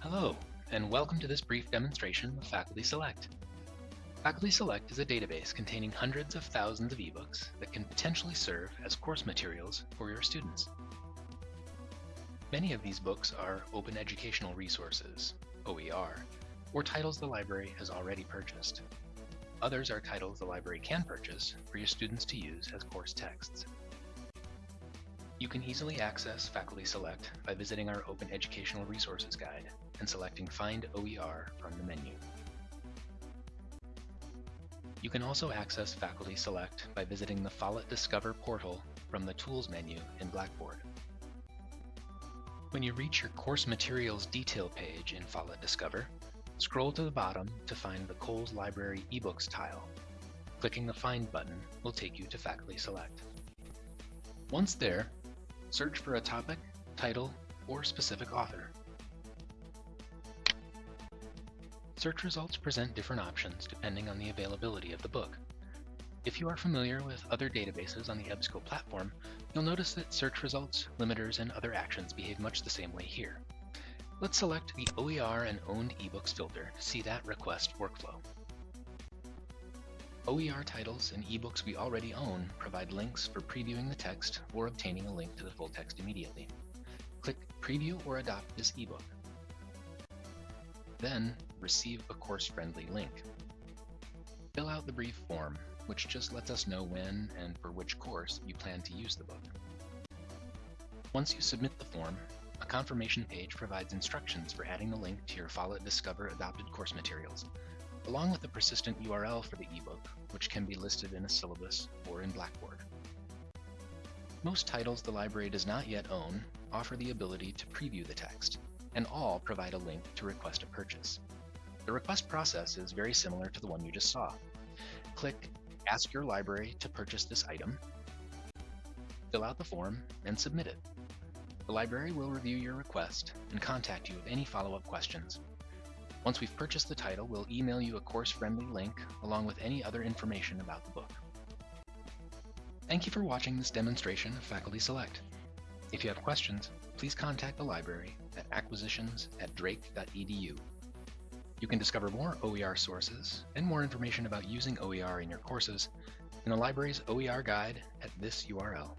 Hello, and welcome to this brief demonstration of Faculty Select. Faculty Select is a database containing hundreds of thousands of ebooks that can potentially serve as course materials for your students. Many of these books are Open Educational Resources, OER, or titles the library has already purchased. Others are titles the library can purchase for your students to use as course texts. You can easily access Faculty Select by visiting our Open Educational Resources Guide and selecting Find OER from the menu. You can also access Faculty Select by visiting the Follett Discover portal from the Tools menu in Blackboard. When you reach your course materials detail page in Follett Discover, scroll to the bottom to find the Cowles Library eBooks tile. Clicking the Find button will take you to Faculty Select. Once there, search for a topic, title, or specific author. Search results present different options depending on the availability of the book. If you are familiar with other databases on the EBSCO platform, you'll notice that search results, limiters, and other actions behave much the same way here. Let's select the OER and Owned eBooks filter to see that request workflow. OER titles and ebooks we already own provide links for previewing the text or obtaining a link to the full text immediately. Click Preview or Adopt this ebook. Then, receive a course-friendly link. Fill out the brief form, which just lets us know when and for which course you plan to use the book. Once you submit the form, a confirmation page provides instructions for adding the link to your Follett Discover adopted course materials, along with a persistent URL for the ebook, which can be listed in a syllabus or in Blackboard. Most titles the library does not yet own offer the ability to preview the text, and all provide a link to request a purchase. The request process is very similar to the one you just saw. Click Ask your library to purchase this item, fill out the form, and submit it. The library will review your request and contact you with any follow-up questions. Once we've purchased the title, we'll email you a course-friendly link along with any other information about the book. Thank you for watching this demonstration of Faculty Select. If you have questions, please contact the library at acquisitions at drake.edu. You can discover more OER sources and more information about using OER in your courses in the library's OER guide at this URL.